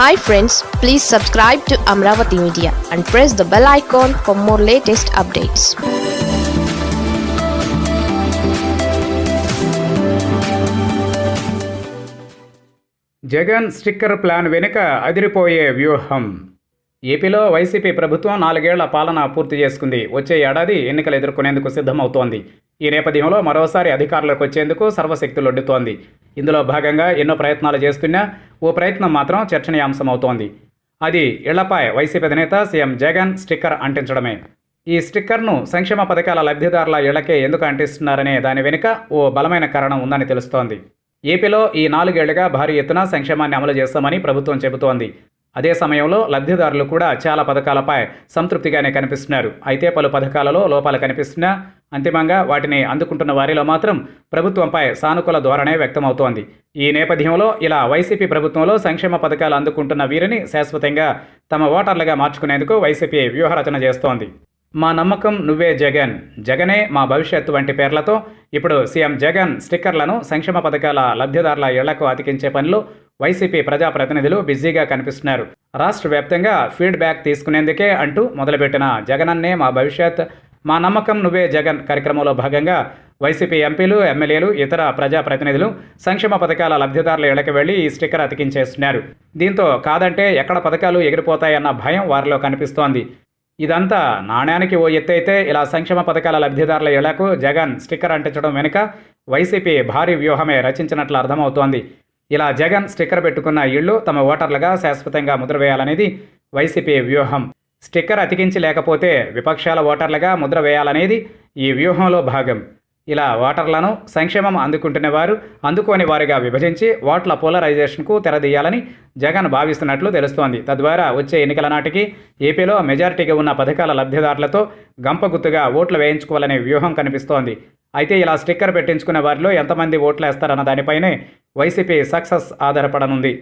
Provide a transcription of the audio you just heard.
Hi friends please subscribe to Amaravati media and press the bell icon for more latest updates Jagan sticker plan వెనుక అదిరిపోయే వ్యూహం. ఏపీలో YCP ప్రభుత్వం నాలుగేళ్ళ పాలన పూర్తి చేసుకుంది. వచ్చే ఏడాది ఎన్నికలు ఎదుర్కొనేందుకు సిద్ధమవుతోంది. ఈ నేపథ్యంలో మరోసారి అధికారంలోకి వచ్చేందుకు సర్వశక్తులొడ్డుతోంది ఇందులో భాగంగా ఎన్నో ప్రయత్నాలు చేస్తున్నా ఓ ప్రయత్నం మాత్రం చర్చనీయాంశమవుతోంది. అది ఇళ్ళపై వైసీపీ అధినేత సీఎం జగన్ స్టిక్కర్ అంటించడమే. ఈ స్టిక్కర్ను సంక్షేమ పథకాల లబ్ధిదారుల ఇళ్ళకే ఎందుకు అంటిస్తున్నారనే దాని వెనుక ఓ బలమైన కారణం ఉందని తెలుస్తోంది. ఏపీలో ఈ నాలుగేళ్ళుగా భారీ ఎత్తున సంక్షేమాన్ని అమలు చేస్తామని ప్రభుత్వం చెబుతోంది. అదే సమయంలో లబ్ధిదారులు కూడా చాలా పథకాలపై సంతృప్తిగానే కనిపిస్తున్నారు. అయితే పలు పథకాలలో లోపాలు కనిపిస్తున్నా అంతిమంగా వాటిని అందుకుంటున్న వారిలో మాత్రం ప్రభుత్వంపై సానుకూల ధోరణే వ్యక్తమవుతోంది. ఈ నేపథ్యంలో ఇలా వైసీపీ ప్రభుత్వంలో సంక్షేమ పథకాలు అందుకుంటున్న వీరిని శాశ్వతంగా తమ ఓటర్లుగా మార్చుకునేందుకు వైసీపీ వ్యూహరచన చేస్తోంది. మా నమ్మకం నువ్వే జగన్. జగనే మా భవిష్యత్తు వంటి పేర్లతో ఇప్పుడు సీఎం జగన్ స్టిక్కర్లను సంక్షేమ పథకాల లబ్ధిదారుల ఇళ్ళకు అతికించే పనిలో వైసీపీ ప్రజాప్రతినిధులు బిజీగా కనిపిస్తున్నారు. రాష్ట్ర వ్యాప్తంగా ఫీడ్బ్యాక్ తీసుకునేందుకే అంటూ మొదలుపెట్టిన జగనన్నే మా భవిష్యత్ మా నమ్మకం నువ్వే జగన్ కార్యక్రమంలో భాగంగా వైసీపీ ఎంపీలు ఎమ్మెల్యేలు ఇతర ప్రజాప్రతినిధులు సంక్షేమ పథకాల లబ్ధిదారుల ఇళ్ళకు వెళ్ళి ఈ స్టిక్కర్ అతికించేస్తున్నారు. దీంతో కాదంటే ఎక్కడ పథకాలు ఎగిరిపోతాయన్న భయం వారిలో కనిపిస్తోంది. ఇదంతా నాణ్యానికి ఓ ఎత్తైతే ఇలా సంక్షేమ పథకాల లబ్ధిదారుల ఇళ్ళకు జగన్ స్టిక్కర్ అంటించడం వెనుక వైసీపీ భారీ వ్యూహమే రచించినట్లు అర్థమవుతోంది. ఇలా జగన్ స్టిక్కర్ పెట్టుకున్న ఇళ్ళు తమ ఓటర్లుగా శాశ్వతంగా ముద్ర వేయాలనేది వైసీపీ వ్యూహం. స్టిక్కర్ అతికించి లేకపోతే విపక్షాల ఓటర్లుగా ముద్ర వేయాలనేది ఈ వ్యూహంలో భాగం. ఇలా ఓటర్లను సంక్షేమం అందుకుంటున్న వారు అందుకోని వారిగా విభజించి ఓట్ల పోలరైజేషన్కు తెరదీయాలని జగన్ భావిస్తున్నట్లు తెలుస్తోంది. తద్వారా వచ్చే ఎన్నికల నాటికి ఏపీలో మెజారిటీగా ఉన్న పథకాల లబ్ధిదారులతో గంపగుత్తుగా ఓట్లు వేయించుకోవాలనే వ్యూహం కనిపిస్తోంది. అయితే ఇలా స్టిక్కర్ పెట్టించుకున్న వారిలో ఎంతమంది ఓట్లు వేస్తారన్న దానిపైనే వైసీపీ సక్సెస్ ఆధారపడనుంది.